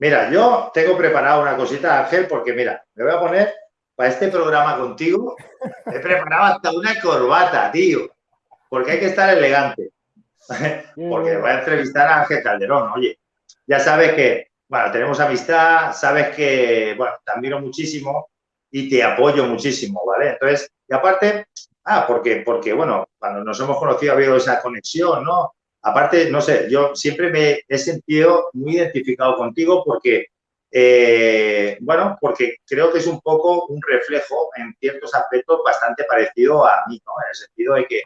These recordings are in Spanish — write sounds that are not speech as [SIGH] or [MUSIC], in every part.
Mira, yo tengo preparado una cosita, Ángel, porque mira, me voy a poner para este programa contigo, he preparado hasta una corbata, tío, porque hay que estar elegante. porque voy a entrevistar a Ángel Calderón, oye, ya sabes que, bueno, tenemos amistad, sabes que, bueno, te admiro muchísimo y te apoyo muchísimo, ¿vale? Entonces, y aparte, ah, porque, porque, bueno, cuando nos hemos conocido ha habido esa conexión, ¿no? Aparte, no sé, yo siempre me he sentido muy identificado contigo porque, eh, bueno, porque creo que es un poco un reflejo en ciertos aspectos bastante parecido a mí, ¿no? En el sentido de que,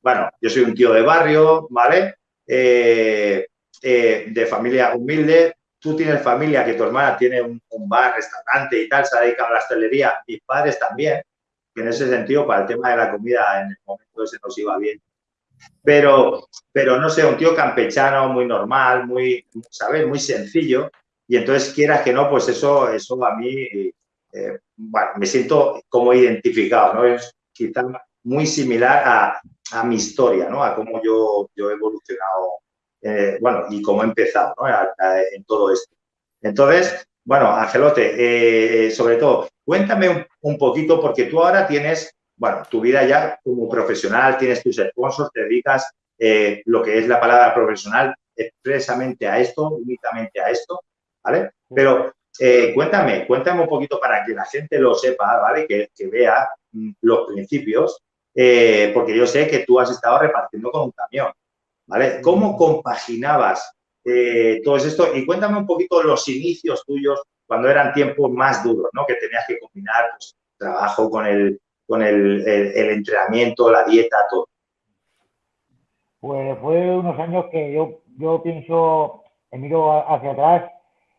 bueno, yo soy un tío de barrio, ¿vale? Eh, eh, de familia humilde, tú tienes familia, que tu hermana tiene un, bar, restaurante y tal, se ha dedicado a la hostelería, mis padres también, que en ese sentido, para el tema de la comida, en el momento ese nos iba bien. Pero, pero no sé, un tío campechano, muy normal, muy, ¿sabes? Muy sencillo. Y entonces, quieras que no, pues eso, eso a mí, eh, me siento como identificado, ¿no? Es quizá muy similar a, a mi historia, ¿no? A cómo yo, yo he evolucionado eh, bueno, y cómo he empezado en todo esto. Entonces, bueno, Angelote, eh, sobre todo, cuéntame un, poquito, porque tú ahora tienes, bueno, tu vida ya como profesional, tienes tus sponsors, te dedicas eh, lo que es la palabra profesional expresamente a esto, únicamente a esto, ¿vale? Pero cuéntame, cuéntame un poquito para que la gente lo sepa, ¿vale? Que, que vea mm, los principios, porque yo sé que tú has estado repartiendo con un camión, ¿vale? ¿Cómo compaginabas eh, todo esto? Y cuéntame un poquito los inicios tuyos cuando eran tiempos más duros, ¿no? Que tenías que combinar pues, trabajo con el, con el, entrenamiento, la dieta, todo. Pues fue unos años que yo, yo pienso, miro hacia atrás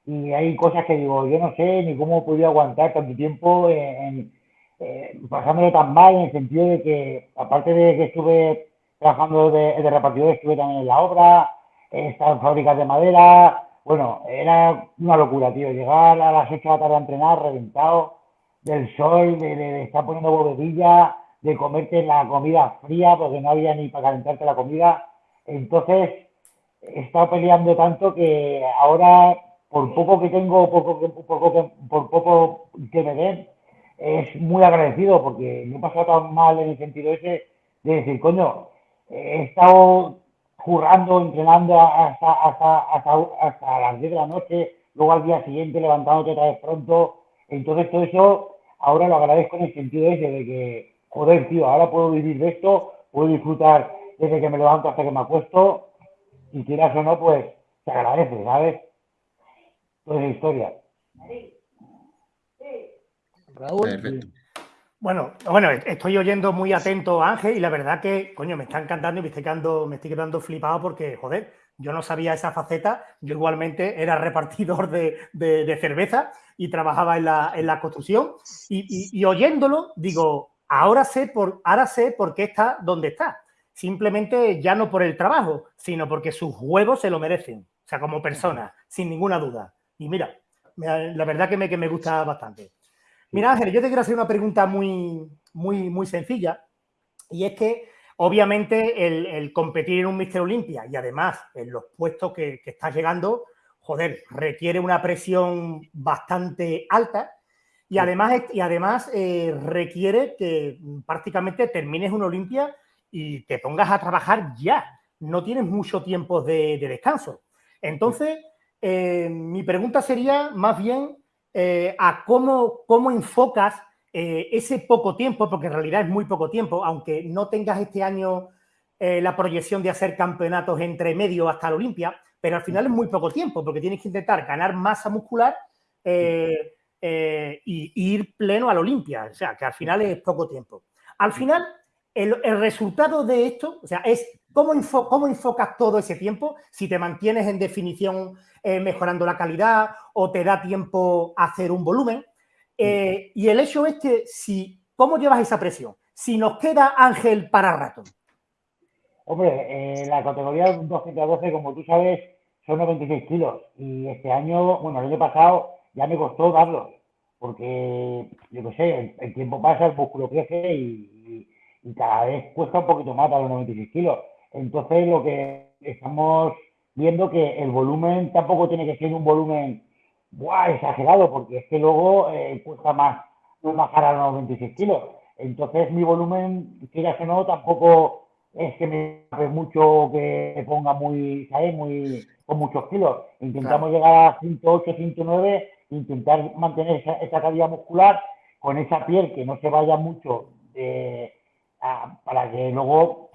y hay cosas que digo, yo no sé ni cómo podido aguantar tanto tiempo en, eh, pasándolo tan mal en el sentido de que, aparte de que estuve trabajando de, de repartidor, estuve también en la obra, en fábricas de madera. Bueno, era una locura, tío. Llegar a las 8 de la tarde a entrenar, reventado del sol, de, estar poniendo bobedilla, de comerte la comida fría porque no había ni para calentarte la comida. Entonces, he estado peleando tanto que ahora, por poco que tengo, poco, por, poco, por poco que me den, es muy agradecido porque no he pasado tan mal en el sentido ese de decir, coño, he estado jurando, entrenando hasta, hasta, hasta, las 10 de la noche, luego al día siguiente levantándote otra vez pronto. Entonces todo eso ahora lo agradezco en el sentido ese de que, joder, tío, ahora puedo vivir de esto, puedo disfrutar desde que me levanto hasta que me acuesto, y quieras o no, pues se agradece, ¿sabes? Toda esa historia. Perfecto. Bueno, bueno, estoy oyendo muy atento a Ángel y la verdad que, coño, me está encantando y me estoy quedando, me estoy quedando flipado porque, joder, yo no sabía esa faceta. Yo igualmente era repartidor de, cerveza y trabajaba en la, construcción. Y, oyéndolo, digo, ahora sé, por, ahora sé por qué está donde está. Simplemente ya no por el trabajo, sino porque sus huevos se lo merecen. O sea, como persona, sin ninguna duda. Y mira, la verdad que me, que me gusta bastante. Mira, Ángel, yo te quiero hacer una pregunta muy, muy, muy sencilla. Y es que, obviamente, el, competir en un Mister Olympia y además en los puestos que, estás llegando, joder, requiere una presión bastante alta y además, y además eh, requiere que prácticamente termines una Olimpia y te pongas a trabajar ya. No tienes mucho tiempo de, descanso. Entonces, eh, mi pregunta sería más bien eh, a cómo, cómo enfocas eh, ese poco tiempo, porque en realidad es muy poco tiempo, aunque no tengas este año eh, la proyección de hacer campeonatos entre medio hasta la Olimpia, pero al final es muy poco tiempo, porque tienes que intentar ganar masa muscular y, ir pleno a la Olimpia, o sea, que al final es poco tiempo. Al final, el, el resultado de esto, o sea, es ¿Cómo, ¿Cómo, enfocas todo ese tiempo? Si te mantienes en definición eh, mejorando la calidad o te da tiempo a hacer un volumen. Eh, y el hecho es que, si, ¿cómo llevas esa presión? Si nos queda Ángel para rato. Hombre, eh, la categoría 212, como tú sabes, son 96 kilos. Y este año, bueno, el año pasado ya me costó darlos. Porque, yo qué sé, el, tiempo pasa, el músculo crece y, y, cada vez cuesta un poquito más a los 96 kilos. Entonces, lo que estamos viendo que el volumen tampoco tiene que ser un volumen buah, exagerado, porque es que luego eh, cuesta más bajar a los 26 kilos. Entonces mi volumen, quieras o no, tampoco es que me hace mucho que ponga muy, ¿sabes? Muy, con muchos kilos. Intentamos llegar a 108, 109, intentar mantener esa, esa calidad muscular con esa piel que no se vaya mucho para que luego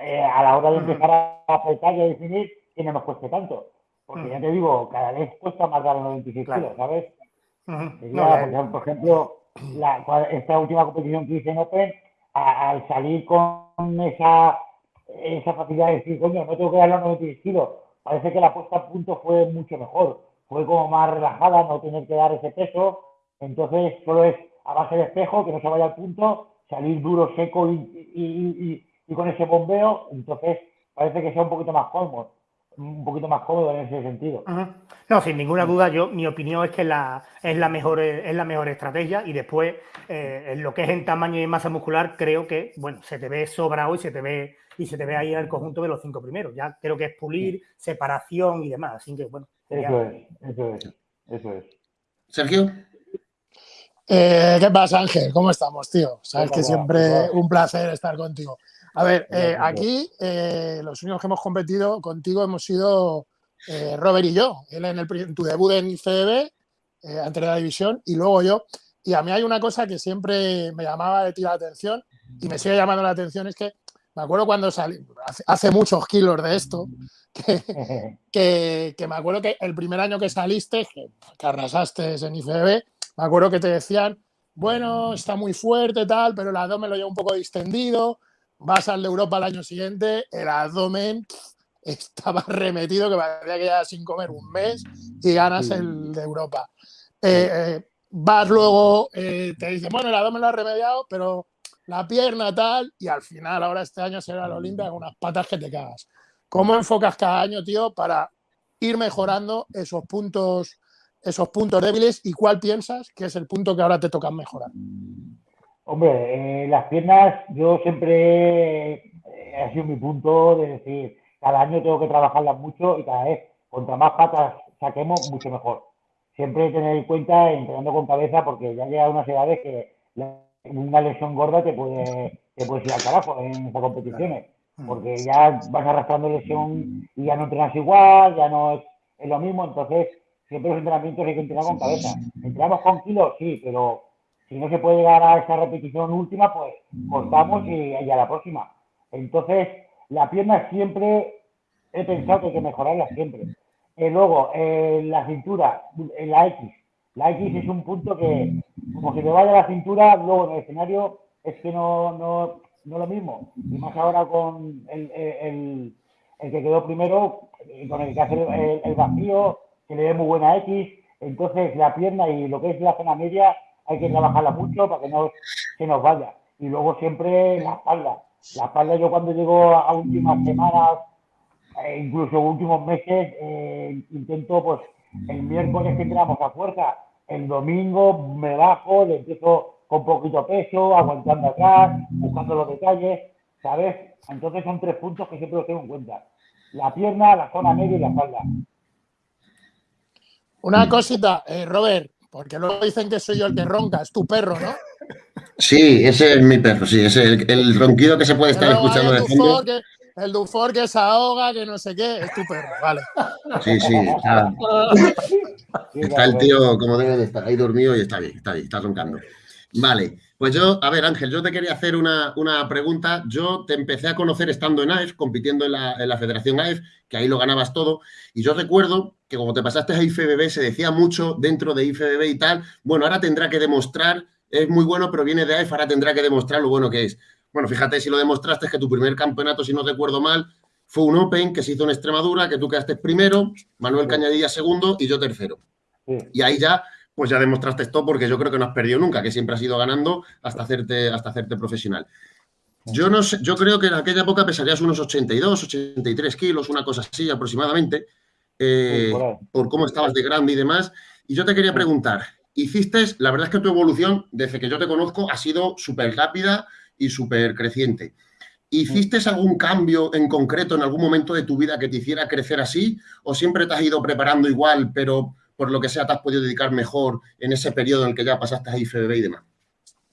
eh, a la hora de empezar a apretar y a definir que no nos cueste tanto. Porque ya te digo, cada vez cuesta más dar los 96 kilos, ¿sabes? por ejemplo, esta última competición que hice en Open, al salir con esa, esa facilidad de decir, coño, no tengo que dar los 96 kilos, parece que la puesta a punto fue mucho mejor. Fue como más relajada, no tener que dar ese peso. Entonces, solo es a base de espejo, que no se vaya al punto, salir duro, seco y, con ese bombeo. Entonces, parece que sea un poquito más cómodo un poquito más cómodo en ese sentido. No, sin ninguna duda, yo mi opinión es que la, es la mejor es la mejor estrategia y después eh, en lo que es en tamaño y masa muscular creo que bueno se te ve sobrado y se te ve y se te ve ahí en el conjunto de los cinco primeros. Ya creo que es pulir, separación y demás. Así que bueno. Eso es, eso es, eso es. Sergio. Eh, ¿Qué pasa, Ángel? ¿Cómo estamos, tío? Sabes que siempre un placer estar contigo. A ver, eh, aquí eh, los únicos que hemos competido contigo hemos sido Robert y yo. Él en, el, tu debut en IFEB, ante la división, y luego yo. Y a mí hay una cosa que siempre me llamaba de ti la atención y me sigue llamando la atención, es que me acuerdo cuando salí, hace, muchos kilos de esto, [LAUGHS] que, me acuerdo que el primer año que saliste, que, que arrasaste en IFEB, me acuerdo que te decían, bueno, está muy fuerte, tal, pero el abdomen lo lleva un poco distendido. Vas al de Europa el año siguiente, el abdomen estaba [LAUGHS] remetido, que parecía que ya sin comer un mes y ganas el de Europa. Eh, eh, vas luego, eh, te dicen, bueno, el abdomen lo ha remediado, pero la pierna tal, y al final, ahora este año será la Olimpia con unas patas que te cagas. ¿Cómo enfocas cada año, tío, para ir mejorando esos puntos esos puntos débiles y cuál piensas que es el punto que ahora te toca mejorar. Hombre, eh, las piernas yo siempre eh, ha sido mi punto de decir, cada año tengo que trabajarlas mucho y cada vez, contra más patas saquemos, mucho mejor. Siempre tener en cuenta entrenando con cabeza porque ya llega unas edades que una lesión gorda te puede, te puede ir al carajo en estas competiciones. Porque ya vas arrastrando lesión y ya no entrenas igual, ya no es, es lo mismo. Entonces, siempre los entrenamientos hay que entrenar con cabeza. Entrenamos con kilos, sí, pero si no se puede llegar a esa repetición última, pues cortamos y, a la próxima. Entonces, la pierna siempre he pensado que hay que mejorarla siempre. Y luego, la cintura, en la X. La X es un punto que, como se te vaya la cintura, luego en el escenario es que no, no, no lo mismo. Y más ahora con el, el, el, que quedó primero, con el que hace el vacío, que le dé muy buena X. Entonces, la pierna y lo que es la zona media hay que trabajarla mucho para que no se nos vaya. Y luego siempre la espalda. La espalda yo cuando llego a últimas semanas, eh, incluso últimos meses, eh, intento pues el miércoles que entramos a fuerza, el domingo me bajo, le empiezo con poquito peso, aguantando atrás, buscando los detalles, ¿sabes? Entonces son tres puntos que siempre los tengo en cuenta. La pierna, la zona media y la espalda. Una cosita, eh, Robert, porque luego dicen que soy yo el que ronca, es tu perro, ¿no? Sí, ese es mi perro, sí, ese es el, ronquido que se puede estar escuchando de fondo. el Dufour que se ahoga, que no sé qué, es tu perro, vale. Sí, sí, está, está el tío como debe de estar ahí dormido y está bien, está bien, está roncando. Vale, pues yo, a ver Ángel, yo te quería hacer una, pregunta. Yo te empecé a conocer estando en AEF, compitiendo en la, en la Federación AEF, que ahí lo ganabas todo, y yo recuerdo que como te pasaste a IFBB, se decía mucho dentro de IFBB y tal, bueno, ahora tendrá que demostrar, es muy bueno, pero viene de AEF, ahora tendrá que demostrar lo bueno que es. Bueno, fíjate si lo demostraste, es que tu primer campeonato, si no recuerdo mal, fue un Open que se hizo en Extremadura, que tú quedaste primero, Manuel Cañadilla segundo y yo tercero. Y ahí ya, pues ya demostraste esto porque yo creo que no has perdido nunca, que siempre has ido ganando hasta hacerte, hasta hacerte profesional. Yo no sé, yo creo que en aquella época pesarías unos 82, 83 kilos, una cosa así aproximadamente. Eh, por cómo estabas de grande y demás. Y yo te quería preguntar, hiciste, la verdad es que tu evolución, desde que yo te conozco, ha sido súper rápida y súper creciente. ¿Hiciste algún cambio en concreto en algún momento de tu vida que te hiciera crecer así? ¿O siempre te has ido preparando igual, pero por lo que sea, te has podido dedicar mejor en ese periodo en el que ya pasaste a IFBB y demás?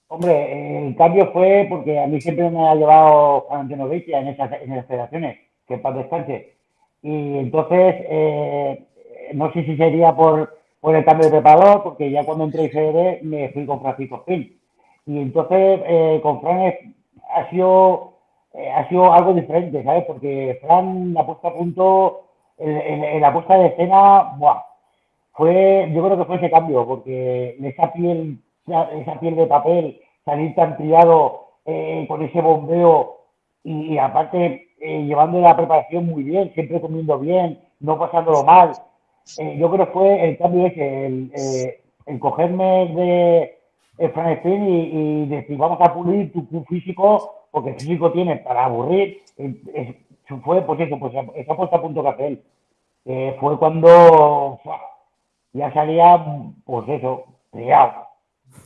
Hombre, el cambio fue porque a mí siempre me ha llevado Antonio Beitia en esas, en esas federaciones, que para descanse. Y entonces, eh, no sé si sería por, por, el cambio de preparador, porque ya cuando entré IFBB me fui con Francisco Spin. Y entonces, eh, con Fran ha sido, eh, ha sido algo diferente, ¿sabes? Porque Fran, la puesta a punto, en, la puesta de escena, ¡buah! Fue, yo creo que fue ese cambio, porque esa piel esa piel de papel, salir tan triado eh, con ese bombeo y, aparte eh, llevando la preparación muy bien, siempre comiendo bien, no pasándolo mal. Eh, yo creo que fue el cambio ese, el, el cogerme de el Fran y, decir vamos a pulir tu, físico porque el físico tiene para aburrir. fue pues eso, pues esa puesta a punto que hace él. fue cuando ya salía, pues eso, triado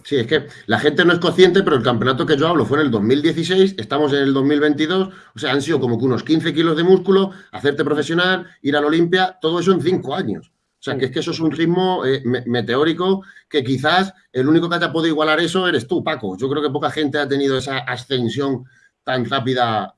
Sí, es que la gente no es consciente, pero el campeonato que yo hablo fue en el 2016, estamos en el 2022, o sea, han sido como que unos 15 kilos de músculo, hacerte profesional, ir a la Olimpia, todo eso en cinco años. O sea, que es que eso es un ritmo eh, meteórico que quizás el único que haya podido igualar eso eres tú, Paco. Yo creo que poca gente ha tenido esa ascensión tan rápida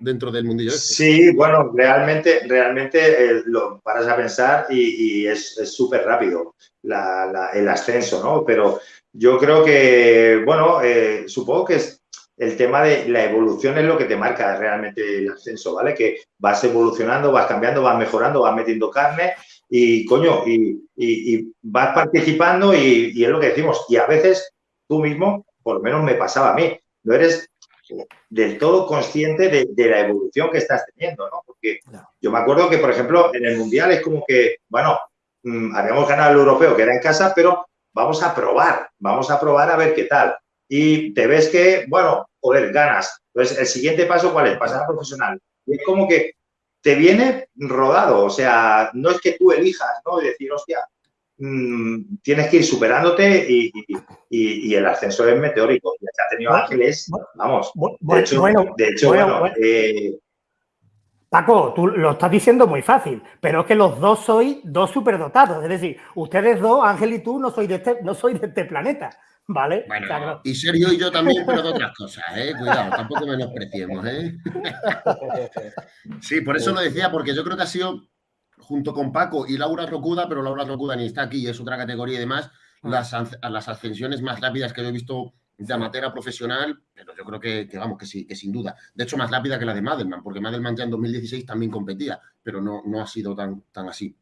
dentro del mundillo. Este. Sí, bueno, realmente, realmente eh, lo paras a pensar y, es súper rápido el ascenso, ¿no? Pero yo creo que, bueno, eh, supongo que es el tema de la evolución es lo que te marca realmente el ascenso, ¿vale? Que vas evolucionando, vas cambiando, vas mejorando, vas metiendo carne y, coño, y, vas participando y, es lo que decimos. Y a veces tú mismo, por lo menos me pasaba a mí, no eres del todo consciente de, la evolución que estás teniendo, ¿no? Porque yo me acuerdo que, por ejemplo, en el Mundial es como que, bueno, mm, habíamos ganado el europeo que era en casa, pero vamos a probar, vamos a probar a ver qué tal. Y te ves que, bueno, joder, ganas. Entonces, el siguiente paso, ¿cuál es? Pasar a profesional. Y es como que te viene rodado, o sea, no es que tú elijas, ¿no? Y decir, hostia, mm, tienes que ir superándote y, el ascenso es meteórico. Ya ha tenido ángeles, vamos. De hecho, bueno, de hecho, bueno, eh, Paco, tú lo estás diciendo muy fácil, pero es que los dos sois dos superdotados. Es decir, ustedes dos, Ángel y tú, no sois de este, no sois de este planeta. ¿Vale? Bueno, y Sergio y yo también, pero de otras cosas, ¿eh? Cuidado, tampoco menospreciemos, ¿eh? [LAUGHS] sí, por eso lo decía, porque yo creo que ha sido, junto con Paco y Laura Rocuda, pero Laura Rocuda ni está aquí, es otra categoría y demás, mm. las, las ascensiones más rápidas que yo he visto de amateur profesional, pero yo creo que, vamos, que sí, que sin duda. De hecho, más rápida que la de Madelman, porque Madelman ya en 2016 también competía, pero no, no ha sido tan, tan así.